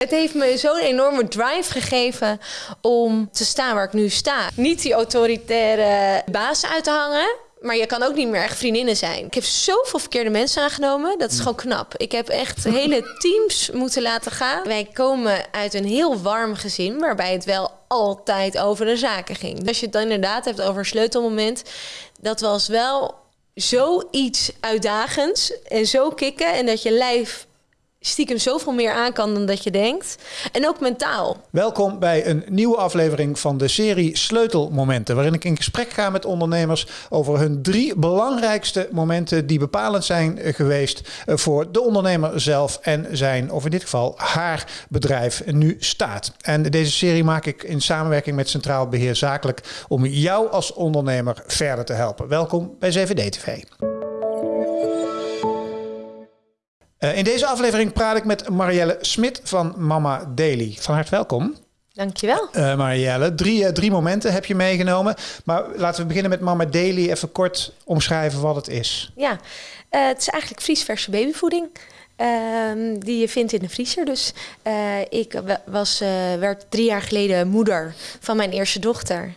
Het heeft me zo'n enorme drive gegeven om te staan waar ik nu sta. Niet die autoritaire baas uit te hangen. Maar je kan ook niet meer echt vriendinnen zijn. Ik heb zoveel verkeerde mensen aangenomen. Dat is gewoon knap. Ik heb echt hele teams moeten laten gaan. Wij komen uit een heel warm gezin. Waarbij het wel altijd over de zaken ging. Als je het dan inderdaad hebt over een sleutelmoment. Dat was wel zoiets uitdagends. En zo kicken. En dat je lijf stiekem zoveel meer aan kan dan dat je denkt. En ook mentaal. Welkom bij een nieuwe aflevering van de serie Sleutelmomenten. Waarin ik in gesprek ga met ondernemers over hun drie belangrijkste momenten die bepalend zijn geweest eh, voor de ondernemer zelf en zijn, of in dit geval haar bedrijf, nu staat. En deze serie maak ik in samenwerking met Centraal Beheer Zakelijk om jou als ondernemer verder te helpen. Welkom bij CVD TV. Uh, in deze aflevering praat ik met Marielle Smit van Mama Daily. Van harte welkom. Dankjewel. Uh, Marielle, drie, uh, drie momenten heb je meegenomen. Maar laten we beginnen met Mama Daily. Even kort omschrijven wat het is. Ja, het is eigenlijk vriesverse babyvoeding. Ehm, die je vindt in de vriezer. Dus ik was, werd drie jaar geleden moeder van mijn eerste dochter.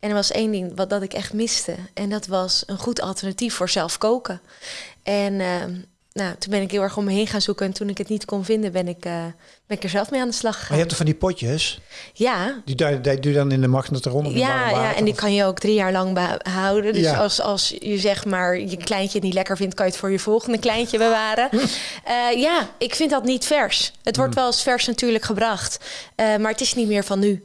En er was één ding wat dat ik echt miste. En dat was een goed alternatief voor zelf koken. En ehm, nou, toen ben ik heel erg om me heen gaan zoeken. En toen ik het niet kon vinden, ben ik, uh, ben ik er zelf mee aan de slag gegaan. Maar je hebt er van die potjes? Ja. Die, die, die doe je dan in de magnetron? Ja, ja, en die kan je ook drie jaar lang behouden. Dus als, als je zeg maar je kleintje niet lekker vindt, kan je het voor je volgende kleintje bewaren. uh, ja, ik vind dat niet vers. Het wordt hmm. wel eens vers natuurlijk gebracht. Uh, maar het is niet meer van nu.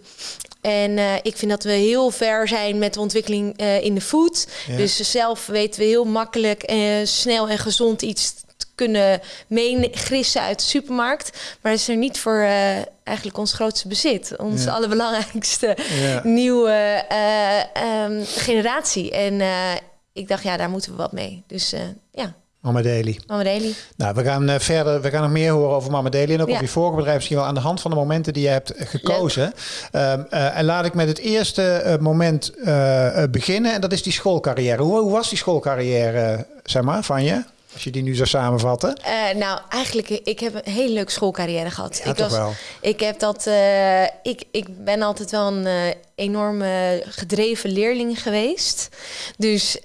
En uh, ik vind dat we heel ver zijn met de ontwikkeling uh, in de food. Ja. Dus zelf weten we heel makkelijk, uh, snel en gezond iets kunnen meegrissen uit de supermarkt. Maar is er niet voor uh, eigenlijk ons grootste bezit. Ons ja. allerbelangrijkste ja. nieuwe uh, um, generatie. En uh, ik dacht, ja, daar moeten we wat mee. Dus ja. Mama Daily. Mama Daily. Nou, we gaan verder. We gaan nog meer horen over Mama Daily en ook ja. over je vorige bedrijf misschien wel aan de hand van de momenten die je hebt gekozen. Um, uh, en laat ik met het eerste uh, moment beginnen en dat is die schoolcarrière. Hoe, hoe was die schoolcarrière, zeg maar, van je? Als je die nu zou samenvatten? Uh, nou, eigenlijk, ik heb een hele leuke schoolcarrière gehad. Ja, ik, was, wel. ik heb dat. Uh, ik, ik ben altijd wel een uh, enorme gedreven leerling geweest. Dus,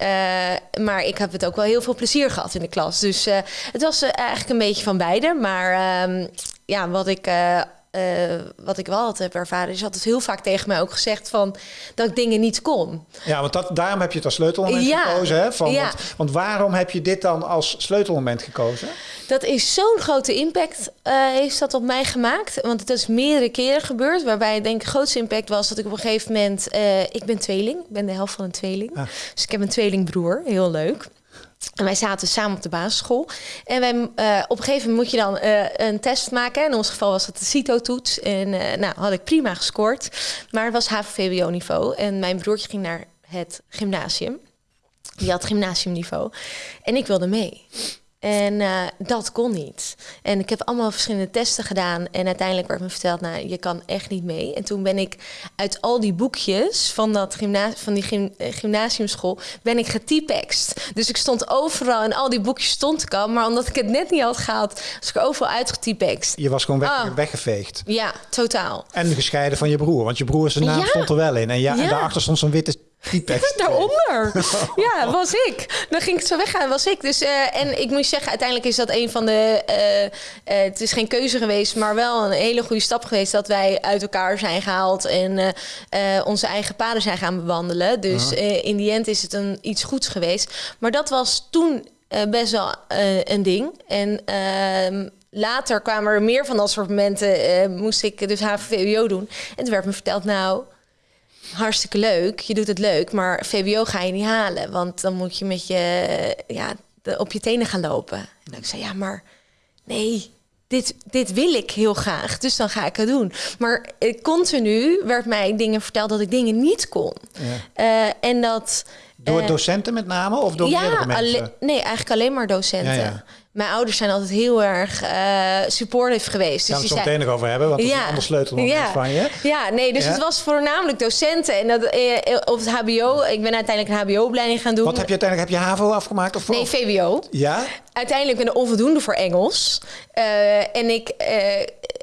maar ik heb het ook wel heel veel plezier gehad in de klas. Dus het was eigenlijk een beetje van beide. Maar ehm, ja, wat ik uh, wat ik wel altijd heb ervaren, is altijd heel vaak tegen mij ook gezegd van dat ik dingen niet kon. Ja, want dat, daarom heb je het als sleutelmoment ja, gekozen. Hè? Van, ja. want, want, waarom heb je dit dan als sleutelmoment gekozen? Dat is zo'n grote impact uh, heeft dat op mij gemaakt. Want het is meerdere keren gebeurd. Waarbij ik denk de grootste impact was dat ik op een gegeven moment... Uh, ik ben tweeling. Ik ben de helft van een tweeling. Ah. Dus ik heb een tweelingbroer. Heel leuk. En wij zaten samen op de basisschool. En wij, uh, op een gegeven moment moet je dan uh, een test maken. In ons geval was het de CITO-toets. En uh, nou, had ik prima gescoord. Maar het was HAVO-VWO-niveau. En mijn broertje ging naar het gymnasium. Die had gymnasiumniveau. En ik wilde mee. En uh, dat kon niet. En ik heb allemaal verschillende testen gedaan. En uiteindelijk werd me verteld, nou, je kan echt niet mee. En toen ben ik uit al die boekjes van, dat gymna van die gym gymnasiumschool... ben ik getypext. Dus ik stond overal en al die boekjes stond ik al. Maar omdat ik het net niet had gehaald, was ik overal uitgetypext. Je was gewoon weg, oh. weggeveegd. Ja, totaal. En gescheiden van je broer. Want je broer zijn naam ja. stond er wel in. En, ja, ja. en daarachter stond zo'n witte Daaronder. Ja, was ik. Dan ging ik zo weggaan, was ik. Dus, uh, en ik moet zeggen, uiteindelijk is dat een van de... Uh, uh, het is geen keuze geweest, maar wel een hele goede stap geweest... dat wij uit elkaar zijn gehaald en onze eigen paden zijn gaan bewandelen. Dus in die end is het een, iets goeds geweest. Maar dat was toen best wel een ding. En ehm, later kwamen er meer van dat soort momenten. moest ik dus HVVO doen. En toen werd me verteld, nou hartstikke leuk, je doet het leuk, maar VWO ga je niet halen, want dan moet je met je ja, de, op je tenen gaan lopen. En ik zei, ja, maar nee, dit, dit wil ik heel graag, dus dan ga ik het doen. Maar eh, continu werd mij dingen verteld dat ik dingen niet kon. Ja. Uh, en dat... Door docenten met name of door ja, meerdere mensen? nee, eigenlijk alleen maar docenten. Ja, ja. Mijn ouders zijn altijd heel erg uh, supportive geweest. Dus Gaan we het zo meteen nog over hebben, want dat ja, is een ander sleutel ja, van je. Ja, nee, dus ja? het was voornamelijk docenten. En dat, eh, op het hbo, ik ben uiteindelijk een hbo-opleiding gaan doen. Wat heb je uiteindelijk, heb je HAVO afgemaakt? Of nee, VWO. Ja? uiteindelijk ben ik onvoldoende voor Engels. Uh, en ik, uh,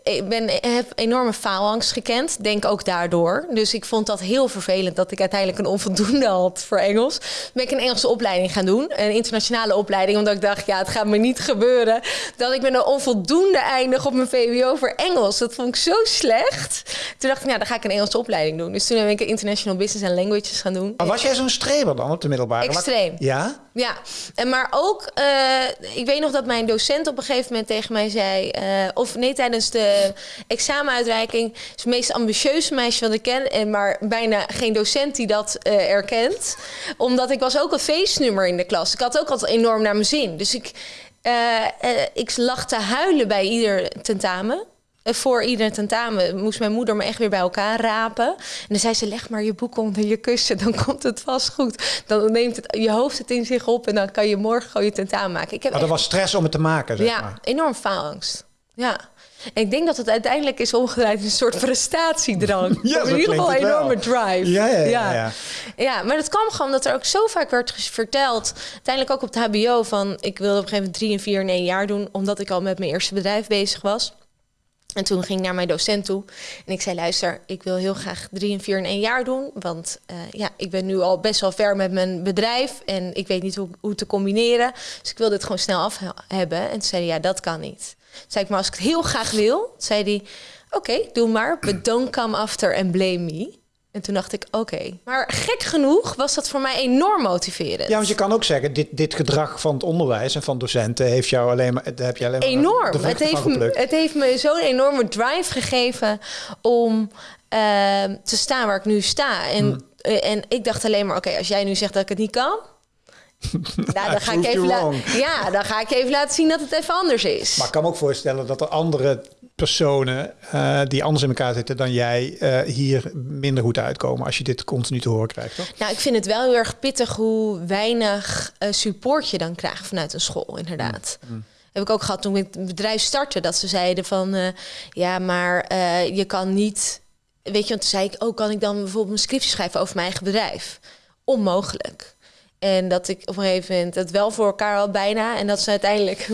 ik ben, heb enorme faalangst gekend. Denk ook daardoor. Dus ik vond dat heel vervelend dat ik uiteindelijk een onvoldoende had voor Engels. Ben ik een Engelse opleiding gaan doen. Een internationale opleiding. Omdat ik dacht, ja, het gaat me niet gebeuren. Dat ik met een onvoldoende eindig op mijn VWO voor Engels. Dat vond ik zo slecht. Toen dacht ik, nou, dan ga ik een Engelse opleiding doen. Dus toen heb ik International Business and Languages gaan doen. Maar was jij zo'n streber dan op de middelbare? Extreem. Ja? Ja. En maar ook, uh, ik weet nog dat mijn docent op een gegeven moment tegen mij zei... Uh, of nee, tijdens de examenuitreiking... is het meest ambitieuze meisje wat ik ken... En maar bijna geen docent die dat uh, erkent. Omdat ik was ook een feestnummer in de klas. Ik had ook altijd enorm naar mijn zin. Dus ik, ik lag te huilen bij ieder tentamen voor ieder tentamen moest mijn moeder me echt weer bij elkaar rapen. En dan zei ze: leg maar je boek onder je kussen, dan komt het vast goed. Dan neemt het, je hoofd het in zich op en dan kan je morgen gewoon je tentamen maken. Ik heb maar er was stress om het te maken, zeg ja, maar. enorm faalangst. Ja. En ik denk dat het uiteindelijk is omgedraaid in een soort prestatiedrang. ja, in ieder geval een enorme drive. Ja ja, ja, ja, ja. maar dat kwam gewoon omdat er ook zo vaak werd verteld. Uiteindelijk ook op het HBO van... ik wilde op een gegeven moment drie en vier in één jaar doen... omdat ik al met mijn eerste bedrijf bezig was. En toen ging ik naar mijn docent toe en ik zei: Luister, ik wil heel graag drie en vier in één jaar doen. Want uh, ja, ik ben nu al best wel ver met mijn bedrijf en ik weet niet hoe, hoe te combineren. Dus ik wil dit gewoon snel af hebben. En toen zei hij: Ja, dat kan niet. Toen zei ik: Maar als ik het heel graag wil, zei hij: Oké, doe maar, but don't come after and blame me. En toen dacht ik, oké. Maar gek genoeg was dat voor mij enorm motiverend. Ja, want je kan ook zeggen, dit, dit gedrag van het onderwijs en van docenten heeft jou alleen maar, heb je alleen maar enorm. Het heeft, me, het heeft me zo'n enorme drive gegeven om uh, te staan waar ik nu sta. En, hmm. uh, en ik dacht alleen maar, oké, als jij nu zegt dat ik het niet kan. nou, dan ga ik even ja, dan ga ik even laten zien dat het even anders is. Maar ik kan me ook voorstellen dat er andere personen uh, die anders in elkaar zitten dan jij uh, hier minder goed uitkomen als je dit continu te horen krijgt, toch? Nou, ik vind het wel heel erg pittig hoe weinig uh, support je dan krijgt vanuit een school, inderdaad. Mm. mm. Heb ik ook gehad toen ik het bedrijf startte, dat ze zeiden van ja, maar je kan niet. Weet je, want toen zei ik ook, oh, kan ik dan bijvoorbeeld een scriptie schrijven over mijn eigen bedrijf? Onmogelijk. En dat ik op een gegeven moment het wel voor elkaar had bijna. En dat ze uiteindelijk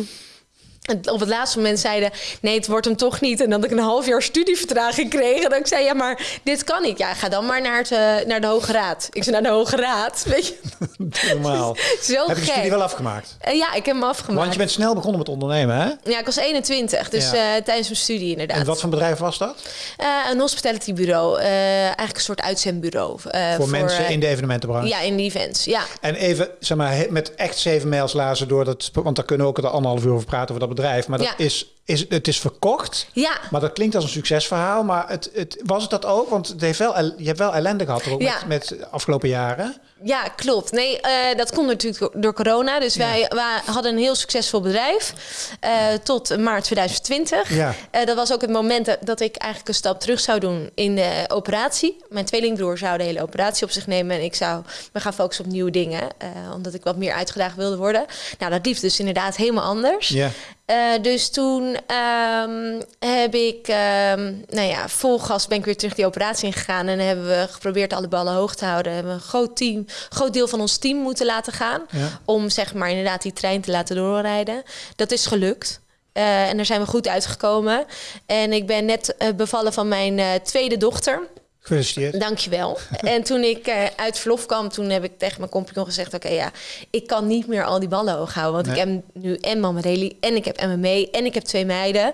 op het laatste moment zeiden, nee, het wordt hem toch niet. En dat ik een half jaar studievertraging kreeg. En dat ik zei, ja, maar dit kan niet. Ja, ga dan maar naar, het, uh, naar de Hoge Raad. Ik zei, naar de Hoge Raad, weet je. Normaal. Zo heb je studie wel afgemaakt? Uh, ja, ik heb hem afgemaakt. Want je bent snel begonnen met ondernemen, hè? Ja, ik was 21, dus ja. uh, tijdens mijn studie inderdaad. En wat voor bedrijf was dat? een hospitality bureau. eigenlijk een soort uitzendbureau. voor, voor mensen in de evenementenbranche? Ja, in de events, ja. En even, zeg maar, met echt zeven mails lazen door dat... Want daar kunnen we ook er anderhalf uur over praten over dat bedrijf. Maar dat is, is, het is verkocht. Ja. Maar dat klinkt als een succesverhaal. Maar het, het, was het dat ook? Want het heeft wel, je hebt wel ellende gehad ook ja. met, met afgelopen jaren. Ja, klopt. Nee, uh, dat komt natuurlijk door corona. Dus wij, wij, hadden een heel succesvol bedrijf uh, tot maart 2020. Ja. Uh, dat was ook het moment dat ik eigenlijk een stap terug zou doen in de operatie. Mijn tweelingbroer zou de hele operatie op zich nemen en ik zou me gaan focussen op nieuwe dingen, omdat ik wat meer uitgedaagd wilde worden. Nou, dat liep dus inderdaad helemaal anders. Ja. dus toen um, heb ik, um, nou ja, vol gas ben ik weer terug die operatie ingegaan en hebben we geprobeerd alle ballen hoog te houden. We hebben een groot team groot deel van ons team moeten laten gaan. Om zeg maar inderdaad die trein te laten doorrijden. Dat is gelukt. Uh, en daar zijn we goed uitgekomen. En ik ben net uh, bevallen van mijn uh, tweede dochter. Gefeliciteerd. Dankjewel. en toen ik uh, uit verlof kwam, toen heb ik tegen mijn compagnon gezegd... oké, okay, ja, ik kan niet meer al die ballen hoog houden. Want nee. ik heb nu en Mama en ik heb MMA en ik heb twee meiden.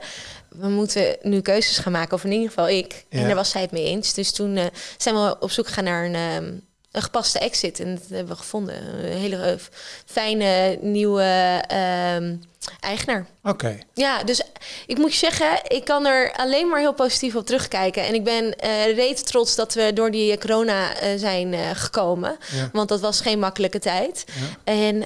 We moeten nu keuzes gaan maken, of in ieder geval ik. Ja. En daar was zij het mee eens. Dus toen uh, zijn we op zoek gegaan naar een... Um, een gepaste exit. En dat hebben we gevonden. Een hele fijne nieuwe uh, eigenaar. Oké. Okay. Ja, dus ik moet je zeggen, ik kan er alleen maar heel positief op terugkijken. En ik ben uh, reet trots dat we door die corona uh, zijn gekomen. Ja. Want dat was geen makkelijke tijd. Ja. En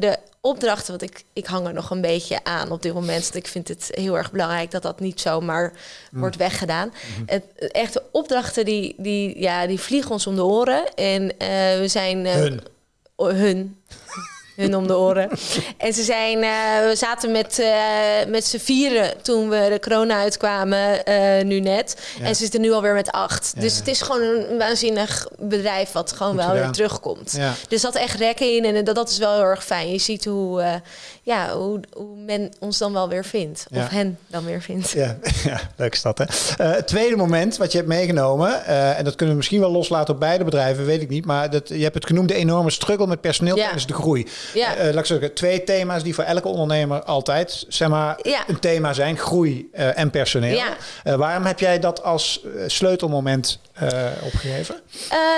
de opdrachten, want ik, ik hang er nog een beetje aan op dit moment. Want ik vind het heel erg belangrijk dat dat niet zomaar mm. wordt weggedaan. Mm het, echte opdrachten die, die, ja, die vliegen ons om de oren. En uh, we zijn... Uh, hun. hun. Hun om de oren. en ze zijn, we zaten met, met z'n vieren toen we de corona uitkwamen, nu net. En ze zitten nu alweer met acht. Dus het is gewoon een waanzinnig bedrijf wat gewoon wel weer terugkomt. Dus dat echt rekken in en dat, dat is wel heel erg fijn. Je ziet hoe, ja, hoe, hoe men ons dan wel weer vindt. Of hen dan weer vindt. Ja, ja leuk is dat hè. het tweede moment wat je hebt meegenomen, en dat kunnen we misschien wel loslaten op beide bedrijven, weet ik niet. Maar dat, je hebt het genoemd de enorme struggle met personeel tijdens de groei. Ja. Uh, laat ik zeggen, twee thema's die voor elke ondernemer altijd zeg maar, een thema zijn. Groei uh, en personeel. Ja. Uh, waarom heb jij dat als sleutelmoment opgegeven?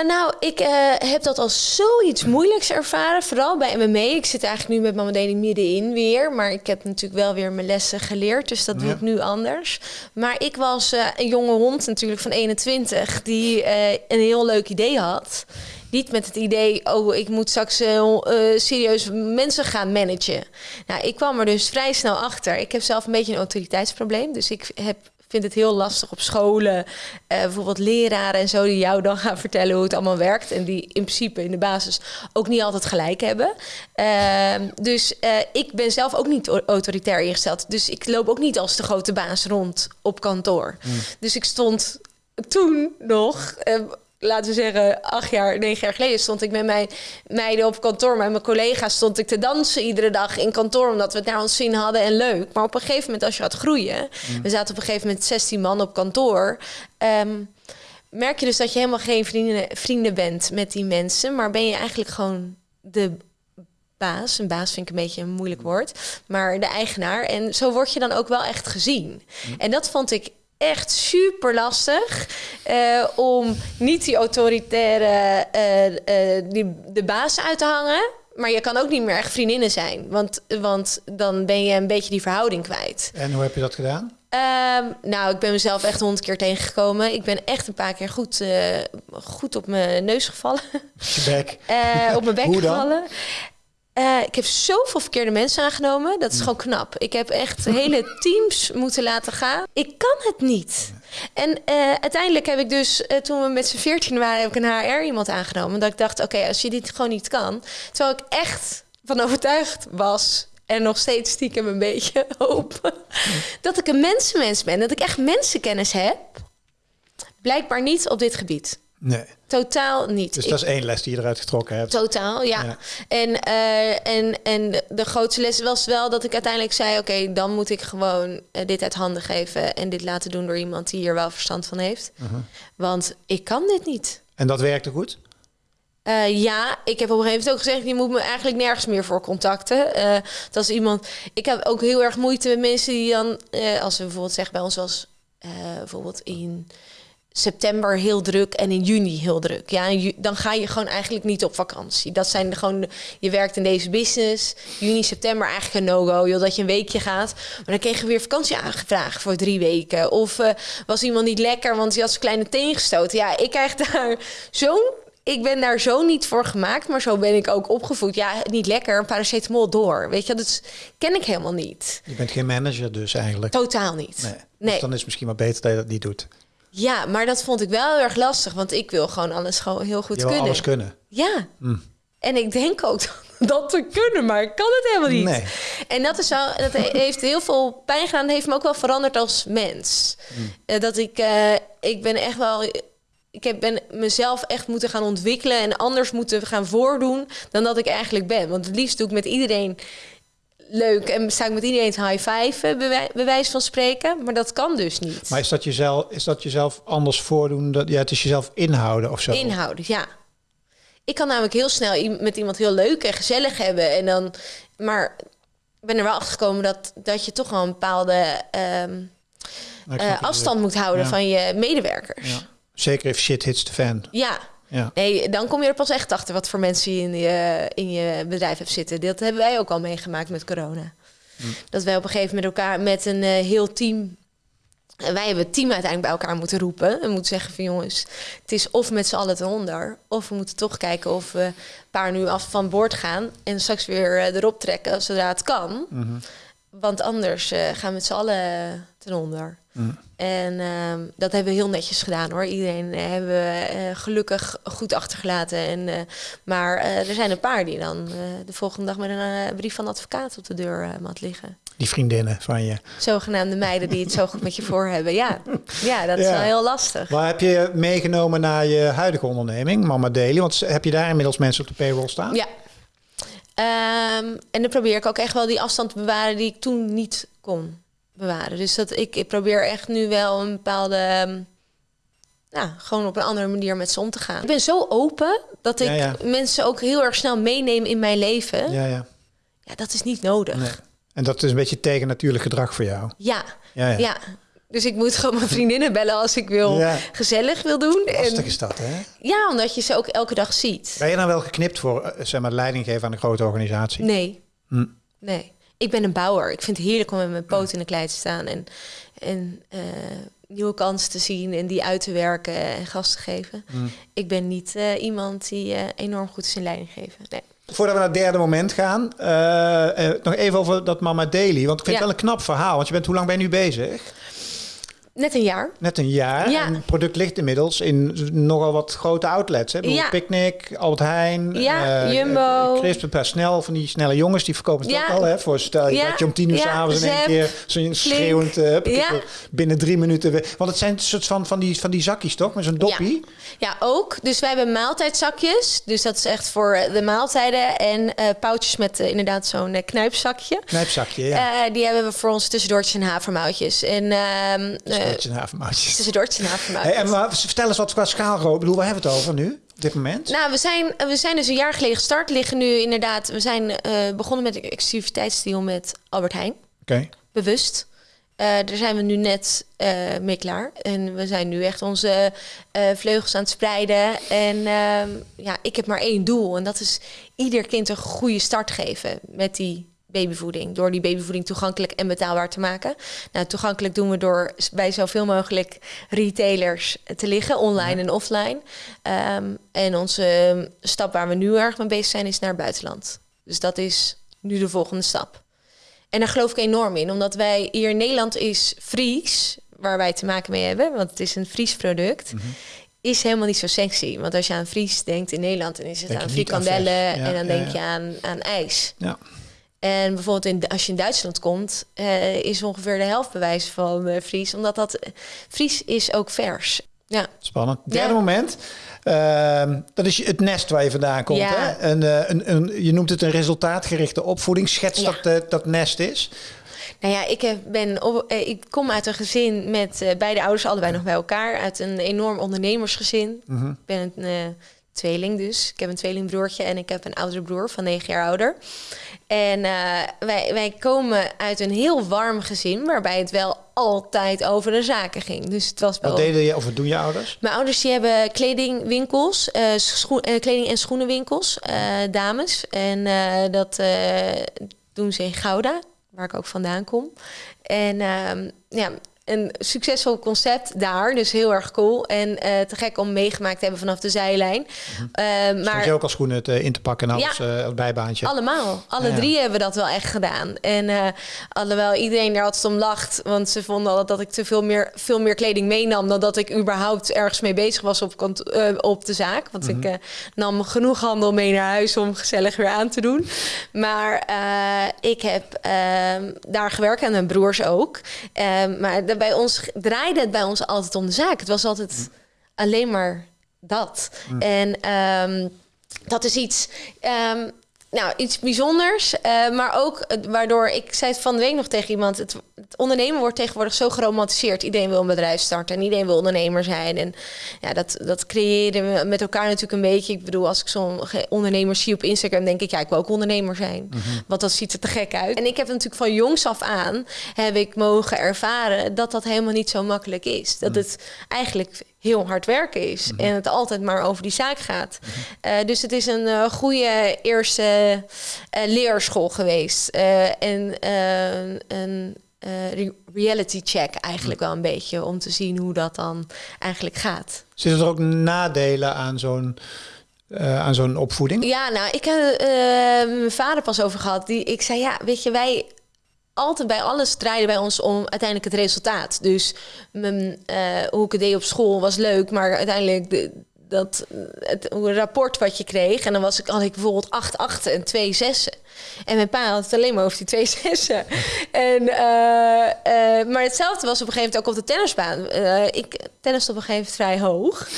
nou, ik heb dat als zoiets moeilijks ervaren. Vooral bij MMA. Ik zit eigenlijk nu met mijn afdeling middenin weer. Maar ik heb natuurlijk wel weer mijn lessen geleerd. Dus dat doe ik nu anders. Maar ik was een jonge hond natuurlijk van 21. Die een heel leuk idee had. Niet met het idee, oh, ik moet straks uh, serieus mensen gaan managen. Nou, ik kwam er dus vrij snel achter. Ik heb zelf een beetje een autoriteitsprobleem. Dus ik heb vind het heel lastig op scholen. Uh, bijvoorbeeld leraren en zo die jou dan gaan vertellen hoe het allemaal werkt. En die in principe in de basis ook niet altijd gelijk hebben. Ehm, dus ik ben zelf ook niet autoritair ingesteld. Dus ik loop ook niet als de grote baas rond op kantoor. Hmm. Dus ik stond toen nog laten we zeggen, acht jaar, negen jaar geleden stond ik met mijn meiden op kantoor. Met mijn collega's stond ik te dansen iedere dag in kantoor, omdat we het naar ons zin hadden en leuk. Maar op een gegeven moment, als je gaat groeien, mm. we zaten op een gegeven moment 16 man op kantoor. Ehm, merk je dus dat je helemaal geen vrienden, vrienden bent met die mensen, maar ben je eigenlijk gewoon de baas. Een baas vind ik een beetje een moeilijk woord, maar de eigenaar. En zo word je dan ook wel echt gezien. Mm. En dat vond ik echt super lastig uh, om niet die autoritaire uh, uh, die, de baas uit te hangen. Maar je kan ook niet meer echt vriendinnen zijn. Want, want dan ben je een beetje die verhouding kwijt. En hoe heb je dat gedaan? Um, nou, ik ben mezelf echt honderd keer tegengekomen. Ik ben echt een paar keer goed, goed op mijn neus gevallen. op mijn bek gevallen. Uh, ik heb zoveel verkeerde mensen aangenomen. Dat is gewoon knap. Ik heb echt hele teams moeten laten gaan. Ik kan het niet. En uh, uiteindelijk heb ik dus, uh, toen we met z'n veertien waren, heb ik een HR iemand aangenomen. Dat ik dacht, oké, als je dit gewoon niet kan. Terwijl ik echt van overtuigd was en nog steeds stiekem een beetje hoop. dat ik een mensenmens ben. Dat ik echt mensenkennis heb. Blijkbaar niet op dit gebied. Nee. Totaal niet. Dus dat is één les die je eruit getrokken hebt. Totaal, ja. En, uh, en, en de grootste les was wel dat ik uiteindelijk zei... oké, dan moet ik gewoon uh, dit uit handen geven... en dit laten doen door iemand die hier wel verstand van heeft. Uh -huh. Want ik kan dit niet. En dat werkte goed? Uh, ja, ik heb op een gegeven moment ook gezegd... je moet me eigenlijk nergens meer voor contacten. dat is iemand... Ik heb ook heel erg moeite met mensen die dan... als we bijvoorbeeld zeggen bij ons was... bijvoorbeeld in september heel druk en in juni heel druk. Ja, dan ga je gewoon eigenlijk niet op vakantie. Dat zijn gewoon, je werkt in deze business. Juni, september eigenlijk een no-go, joh, dat je een weekje gaat. Maar dan kreeg je weer vakantie aangevraagd voor drie weken. Of uh, was iemand niet lekker, want die had zijn kleine teen gestoten. Ja, ik krijg daar zo'n ik ben daar zo niet voor gemaakt, maar zo ben ik ook opgevoed. Ja, niet lekker, een paracetamol door. Weet je, dat ken ik helemaal niet. Je bent geen manager dus eigenlijk? Totaal niet. Nee. nee. Dus dan is het misschien maar beter dat je dat niet doet. Ja, maar dat vond ik wel heel erg lastig, want ik wil gewoon alles gewoon heel goed je kunnen. alles kunnen. Ja. Mm. En ik denk ook dat te kunnen, maar ik kan het helemaal niet. Nee. En dat is wel, dat heeft heel veel pijn gedaan. heeft me ook wel veranderd als mens. Mm. Uh, dat ik, uh, ik ben echt wel, ik heb, ben mezelf echt moeten gaan ontwikkelen en anders moeten gaan voordoen dan dat ik eigenlijk ben. Want het liefst doe ik met iedereen leuk en sta ik met iedereen te high five, bij wijze van spreken. Maar dat kan dus niet. Maar is dat jezelf, is dat jezelf anders voordoen? Dat, ja, het is jezelf inhouden of zo? Inhouden, ja. Ik kan namelijk heel snel met iemand heel leuk en gezellig hebben. En dan, maar ik ben er wel achter gekomen dat, dat je toch wel een bepaalde um, uh, afstand moet houden van je medewerkers. Ja. Zeker if shit hits the fan. Ja, ja. Nee, dan kom je er pas echt achter wat voor mensen je in je, in je bedrijf hebt zitten. Dat hebben wij ook al meegemaakt met corona. Hm. Dat wij op een gegeven moment elkaar met een uh, heel team. En wij hebben het team uiteindelijk bij elkaar moeten roepen. En moeten zeggen van jongens, het is of met z'n allen eronder. Of we moeten toch kijken of we een paar nu af van boord gaan. En straks weer uh, erop trekken zodra het kan. Mm Want anders uh, gaan we met z'n allen ten onder. Mm. En uh, dat hebben we heel netjes gedaan hoor. Iedereen uh, hebben we uh, gelukkig goed achtergelaten. En, maar er zijn een paar die dan de volgende dag met een brief van de advocaat op de deur mat liggen. Die vriendinnen van je. Zogenaamde meiden die het zo goed met je voor hebben. Ja, ja dat is wel heel lastig. Maar heb je meegenomen naar je huidige onderneming, Mama Daily? Want heb je daar inmiddels mensen op de payroll staan? Ja, Um, en dan probeer ik ook echt wel die afstand te bewaren die ik toen niet kon bewaren. Dus dat ik, ik probeer echt nu wel een bepaalde. Um, nou, gewoon op een andere manier met ze om te gaan. Ik ben zo open dat ik mensen ook heel erg snel meeneem in mijn leven. Ja, ja. Ja, dat is niet nodig. Nee. En dat is een beetje tegen natuurlijk gedrag voor jou. Ja, ja, ja. ja. Dus ik moet gewoon mijn vriendinnen bellen als ik wil gezellig wil doen. Lastig is dat, hè? Ja, omdat je ze ook elke dag ziet. Ben je dan wel geknipt voor uh, zeg maar, leiding geven aan een grote organisatie? Nee. Hm. Nee. Ik ben een bouwer. Ik vind het heerlijk om met mijn poot in de klei te staan en, en uh, nieuwe kansen te zien en die uit te werken en gas te geven. Hm. Ik ben niet uh, iemand die enorm goed is in leiding geven. Nee. Voordat we naar het derde moment gaan, nog even over dat Mama Daily. Want ik vind het wel een knap verhaal. Want je bent, hoe lang ben je nu bezig? Net een jaar. Net een jaar. Ja. En het product ligt inmiddels in nogal wat grote outlets. Hè? Ja. Picnic, Albert Heijn, ja, uh, Jumbo. Crisp, een snel van die snelle jongens die verkopen het ook al. Hè? Voor stel je dat je om tien uur s'avonds in één keer zo'n schreeuwend uh, binnen drie minuten. Want het zijn een soort van, van, die, van die zakjes toch? Met zo'n doppie. Ja. ook. Dus wij hebben maaltijdzakjes. Dus dat is echt voor de maaltijden. En uh, pauwtjes met inderdaad zo'n knijpzakje. Knijpzakje, ja. die hebben we voor ons tussendoortjes en havermoutjes. En ehm, Tussendoortje en havermoutjes. Tussendoortje en havermoutjes. Hey, en maar vertel eens wat qua schaalgroot. bedoel, waar hebben we het over nu? Op dit moment? Nou, we zijn, we zijn dus een jaar geleden gestart. Liggen nu inderdaad... We zijn uh, begonnen met een exclusiviteitsdeal met Albert Heijn. Oké. Bewust. Uh, daar zijn we nu net uh, mee klaar. En we zijn nu echt onze vleugels aan het spreiden. En ehm, ja, ik heb maar één doel. En dat is ieder kind een goede start geven met die babyvoeding. Door die babyvoeding toegankelijk en betaalbaar te maken. Nou, toegankelijk doen we door bij zoveel mogelijk retailers te liggen, online en offline. Um, en onze ehm, stap waar we nu erg mee bezig zijn, is naar het buitenland. Dus dat is nu de volgende stap. En daar geloof ik enorm in, omdat wij hier in Nederland is Fries, waar wij te maken mee hebben, want het is een Fries product. Mhm. is helemaal niet zo sexy. Want als je aan Fries denkt in Nederland, dan is het aan frikandellen en dan denk je aan, aan ijs. Ja. En bijvoorbeeld in, als je in Duitsland komt, uh, is ongeveer de helft bewijs van uh, Fries. Omdat dat Fries is ook vers. Ja. Spannend. Derde moment. Uh, dat is het nest waar je vandaan komt. Ja. Hè? Een, een, een, je noemt het een resultaatgerichte opvoeding. Schets ja. dat dat nest is. Nou ja, ik, ben op, ik kom uit een gezin met beide ouders allebei nog bij elkaar. Uit een enorm ondernemersgezin. -hmm. Ik ben een tweeling dus. Ik heb een tweelingbroertje en ik heb een oudere broer van negen jaar ouder. En uh, wij, wij komen uit een heel warm gezin, waarbij het wel altijd over de zaken ging. Dus het was wel... Wat deden je, of wat doen je ouders? Mijn ouders die hebben kledingwinkels, uh, schoen, uh, kleding- en schoenenwinkels, dames. En dat doen ze in Gouda, waar ik ook vandaan kom. En ehm, ja, een succesvol concept daar, dus heel erg cool. En uh, te gek om meegemaakt te hebben vanaf de zijlijn. Uh, maar je ook als schoenen te, in te pakken en alles ja, uh, bijbaantje? Allemaal. Alle ja, drie hebben dat wel echt gedaan. En uh, alhoewel iedereen er altijd om lacht, want ze vonden altijd dat ik te veel meer, veel meer kleding meenam dan dat ik überhaupt ergens mee bezig was op, op de zaak. Want mm -hmm. ik nam genoeg handel mee naar huis om gezellig weer aan te doen. Maar ik heb ehm, daar gewerkt en mijn broers ook. Ehm, maar bij ons draaide het bij ons altijd om de zaak. Het was altijd alleen maar dat. Mm. En um, dat is iets. Um, nou, iets bijzonders. Uh, maar ook waardoor ik zei het van de week nog tegen iemand. Het, het, ondernemen wordt tegenwoordig zo geromantiseerd. Iedereen wil een bedrijf starten en iedereen wil ondernemer zijn. En ja, dat, dat creëren we met elkaar natuurlijk een beetje. Ik bedoel, als ik zo'n ondernemer zie op Instagram, denk ik, ja, ik wil ook ondernemer zijn. Mm -hmm. Want dat ziet er te gek uit. En ik heb natuurlijk van jongs af aan heb ik mogen ervaren dat dat helemaal niet zo makkelijk is. Dat mm. het eigenlijk heel hard werken is. Mhm. En het altijd maar over die zaak gaat. uh, dus het is een uh, goede eerste uh, leerschool geweest. en een re reality check eigenlijk mhm. wel een beetje. Om te zien hoe dat dan eigenlijk gaat. Zitten er ook nadelen aan zo'n... aan zo'n opvoeding? Ja, nou, ik heb mijn vader pas over gehad. Die, ik zei, ja, weet je, wij altijd bij alles draaide bij ons om uiteindelijk het resultaat. Dus mijn, uh, hoe ik het deed op school was leuk, maar uiteindelijk de, dat het rapport wat je kreeg. En dan was ik, had ik bijvoorbeeld acht achten en twee zessen. En mijn pa had het alleen maar over die twee zessen. en, uh, uh, maar hetzelfde was op een gegeven moment ook op de tennisbaan. Uh, ik tennis op een gegeven moment vrij hoog.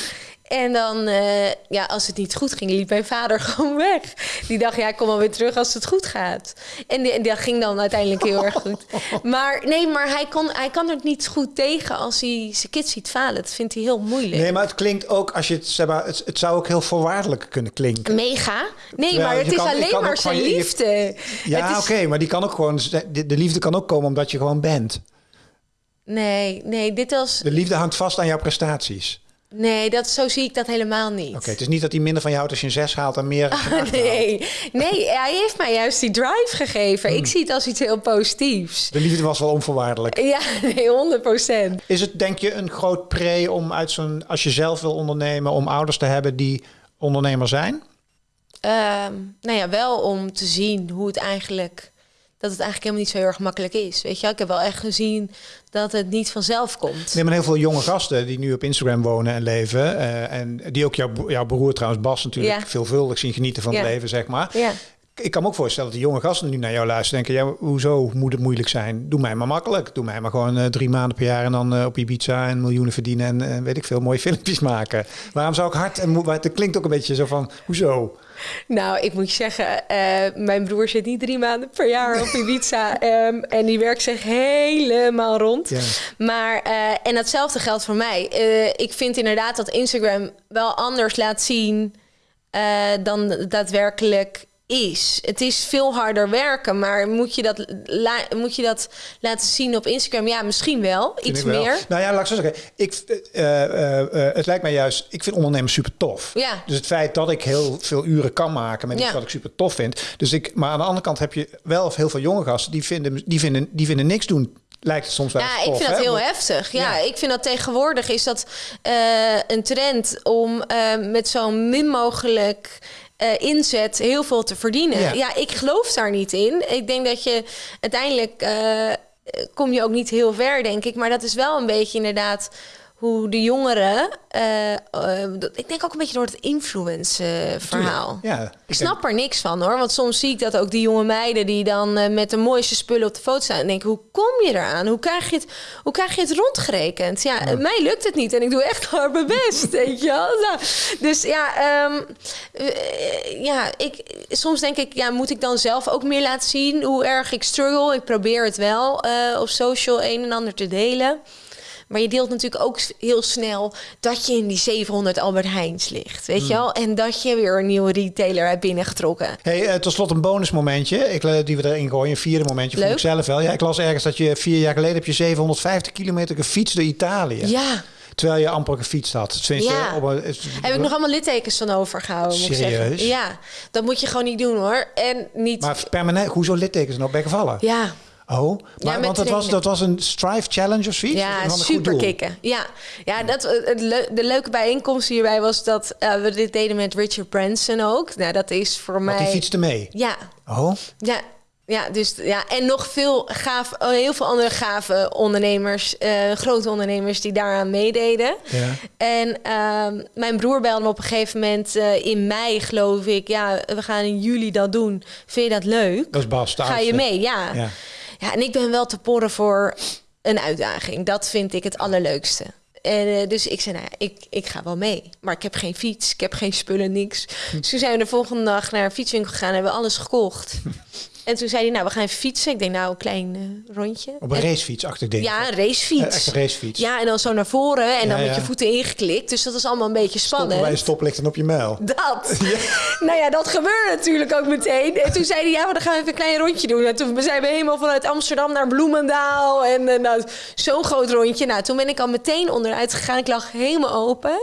En dan, uh, ja, als het niet goed ging, liep mijn vader gewoon weg. Die dacht, ja, kom alweer terug als het goed gaat. En, die, en dat ging dan uiteindelijk heel erg goed. Maar nee, maar hij, kon, hij kan er niet goed tegen als hij zijn kids ziet falen. Dat vindt hij heel moeilijk. Nee, maar het klinkt ook, als je het, zeg maar, het, het zou ook heel voorwaardelijk kunnen klinken. Mega. Nee, Terwijl maar het is kan, alleen maar zijn je, liefde. Ja, oké, okay, maar die kan ook gewoon, de, de liefde kan ook komen omdat je gewoon bent. Nee, nee, dit was... De liefde hangt vast aan jouw prestaties. Nee, dat, zo zie ik dat helemaal niet. Oké, het is niet dat hij minder van jou houdt als je een 6 haalt en meer. Oh, nee, nee, hij heeft mij juist die drive gegeven. Ik hmm. zie het als iets heel positiefs. De liefde was wel onvoorwaardelijk. Ja, nee, 100% Is het denk je een groot pre om uit zo'n, als je zelf wil ondernemen, om ouders te hebben die ondernemer zijn? Um, nou ja, wel om te zien hoe het eigenlijk dat het eigenlijk helemaal niet zo heel erg makkelijk is. Weet je, ik heb wel echt gezien dat het niet vanzelf komt. Nee, maar heel veel jonge gasten die nu op Instagram wonen en leven. Uh, en die ook jouw, jouw broer trouwens, Bas, natuurlijk ja. veelvuldig zien genieten van het leven, zeg maar. Ja. Ik kan me ook voorstellen dat de jonge gasten nu naar jou luisteren denken... ja, hoezo moet het moeilijk zijn? Doe mij maar makkelijk. Doe mij maar gewoon uh, drie maanden per jaar... en dan uh, op Ibiza en miljoenen verdienen... en uh, weet ik veel, mooie filmpjes maken. Waarom zou ik hard... en Het klinkt ook een beetje zo van, hoezo? Nou, ik moet je zeggen, mijn broer zit niet drie maanden per jaar op Ibiza. um, en die werkt zich helemaal rond. Ja. Maar, en datzelfde geldt voor mij. Ik vind inderdaad dat Instagram wel anders laat zien dan daadwerkelijk is. Het is veel harder werken, maar moet je dat, moet je dat laten zien op Instagram? Ja, misschien wel. iets meer. Nou ja, laat ik zo zeggen. Ik, uh, uh, het lijkt mij juist, ik vind ondernemen super tof. Ja. Dus het feit dat ik heel veel uren kan maken met iets wat ik super tof vind. Dus ik, maar aan de andere kant heb je wel heel veel jonge gasten die vinden, die vinden, die vinden niks doen lijkt het soms wel. Ja, ik vind dat heel heftig. Ja, ik vind dat tegenwoordig is dat uh, een trend om uh, met zo min mogelijk uh, inzet heel veel te verdienen. Ja. ja. ik geloof daar niet in. Ik denk dat je uiteindelijk uh, kom je ook niet heel ver, denk ik. Maar dat is wel een beetje inderdaad hoe de jongeren. Uh, uh, ik denk ook een beetje door het influence-verhaal. ja, ik, snap denk... er niks van hoor. Want soms zie ik dat ook die jonge meiden die dan met de mooiste spullen op de foto staan. En denk, hoe kom je eraan? Hoe krijg je het, hoe krijg je het rondgerekend? Ja, ja. mij lukt het niet en ik doe echt hard mijn best. weet je wel? Nou, dus ja, um, ja ik, soms denk ik, ja, moet ik dan zelf ook meer laten zien hoe erg ik struggle? Ik probeer het wel op social een en ander te delen. Maar je deelt natuurlijk ook heel snel dat je in die 700 Albert Heijns ligt. Weet mm. je wel? En dat je weer een nieuwe retailer hebt binnengetrokken. Hey, uh, tot slot een bonusmomentje. Ik, uh, die we erin gooien. Een vierde momentje. Leuk. Vond ik zelf wel. Ja, ik las ergens dat je vier jaar geleden heb je 750 kilometer gefietst door Italië. Ja. Terwijl je amper gefietst had. Sinds ja. Op een, Heb ik nog allemaal littekens van overgehouden. Serieus? Moet Ja, dat moet je gewoon niet doen hoor. En niet... Maar permanent, hoezo littekens nog bij gevallen? Ja. Oh, maar, ja, want dat was, dat was een Strive Challenge of zoiets? Ja, super kicken. Ja, ja dat, het le de leuke bijeenkomst hierbij was dat uh, we dit deden met Richard Branson ook. Nou, dat is voor mij... die fietste mee? Ja. Oh? Ja, ja, dus ja, en nog veel gaaf, oh, heel veel andere gave ondernemers, uh, grote ondernemers die daaraan meededen. Ja. En uh, mijn broer belde me op een gegeven moment uh, in mei, geloof ik. Ja, we gaan in juli dat doen. Vind je dat leuk? Dat is Bas. Ga je mee? Ja. ja. Ja, en ik ben wel te porren voor een uitdaging. Dat vind ik het allerleukste. En uh, dus ik zei, nou ja, ik, ik ga wel mee. Maar ik heb geen fiets, ik heb geen spullen, niks. Dus toen zijn we de volgende dag naar een fietswinkel gegaan en hebben we alles gekocht. En toen zei hij, nou, we gaan fietsen. Ik denk, nou, een klein uh, rondje. Op een en, racefiets achter ding. Ja, een racefiets. Uh, echt een racefiets. Ja, en dan zo naar voren en dan met je voeten ingeklikt. Dus dat is allemaal een beetje spannend. Stoppen bij een stoplicht en op je muil. Dat. Nou ja, dat gebeurde natuurlijk ook meteen. En toen zei hij, ja, maar dan gaan we even een klein rondje doen. En toen zijn we helemaal vanuit Amsterdam naar Bloemendaal. En uh, nou, zo'n groot rondje. Nou, toen ben ik al meteen onderuit gegaan. Ik lag helemaal open.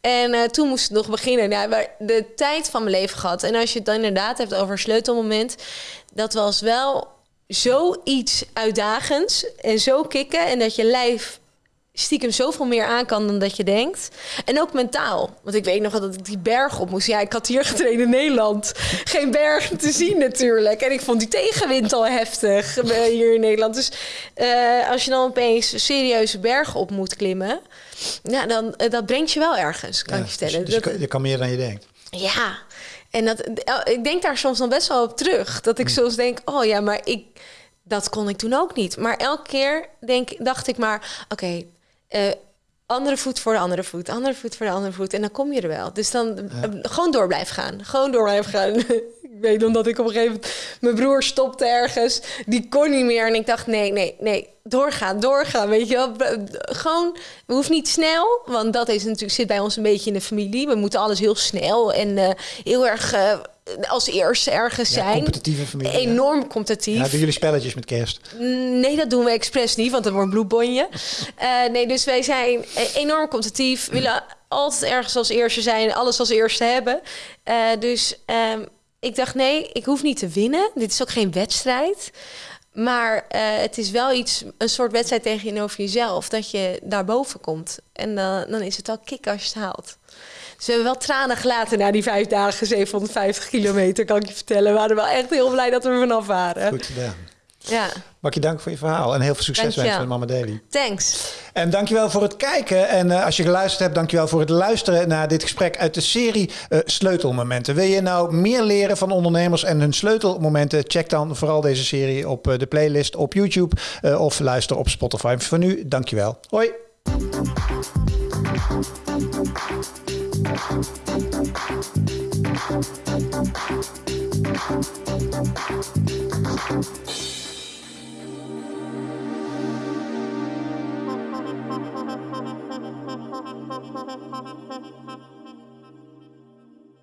En uh, toen moest het nog beginnen. Ja, maar de tijd van mijn leven gehad. En als je het dan inderdaad hebt over een sleutelmoment. Dat was wel zoiets uitdagends. En zo kicken. En dat je lijf stiekem zoveel meer aan kan dan dat je denkt. En ook mentaal. Want ik weet nog dat ik die berg op moest. Ja, ik had hier getraind in Nederland. Geen bergen te zien natuurlijk. En ik vond die tegenwind al heftig eh, hier in Nederland. Dus uh, als je dan opeens serieuze bergen op moet klimmen... Ja, dan, uh, dat brengt je wel ergens, kan ja, ik je vertellen. Dus, dus je, kan, meer dan je denkt. Ja, en dat, ik denk daar soms dan best wel op terug. Dat ik soms denk, oh ja, maar ik, dat kon ik toen ook niet. Maar elke keer denk, dacht ik maar, oké, okay, uh, andere voet voor de andere voet, andere voet voor de andere voet. En dan kom je er wel. Dus dan ja. gewoon door blijven gaan. Gewoon door blijven gaan. ik weet omdat ik op een gegeven moment... Mijn broer stopte ergens. Die kon niet meer. En ik dacht, nee, nee, nee. Doorgaan, doorgaan. Weet je wel. Gewoon, we hoeven niet snel. Want dat is natuurlijk, zit bij ons een beetje in de familie. We moeten alles heel snel en uh, heel erg... Uh, als eerste ergens zijn. competitieve familie. Enorm competitief. Ja, doen jullie spelletjes met kerst? Nee, dat doen we expres niet, want dat wordt een bloedbonje. uh, nee, dus wij zijn enorm competitief. willen altijd ergens als eerste zijn, alles als eerste hebben. Uh, dus um, ik dacht, nee, ik hoef niet te winnen. Dit is ook geen wedstrijd. Maar uh, het is wel iets, een soort wedstrijd tegenover jezelf. Dat je daarboven komt. En uh, dan is het al kick als je het haalt. Dus we hebben wel tranen gelaten na die vijf dagen, 750 kilometer, kan ik je vertellen. We waren wel echt heel blij dat we er vanaf waren. Goed gedaan. Ja. Je dank voor je verhaal en heel veel succes wensen met Mama Daily. Thanks. En dankjewel voor het kijken. En uh, als je geluisterd hebt, dankjewel voor het luisteren naar dit gesprek uit de serie uh, Sleutelmomenten. Wil je nou meer leren van ondernemers en hun sleutelmomenten? Check dan vooral deze serie op uh, de playlist op YouTube of luister op Spotify. Voor nu, dankjewel. Hoi.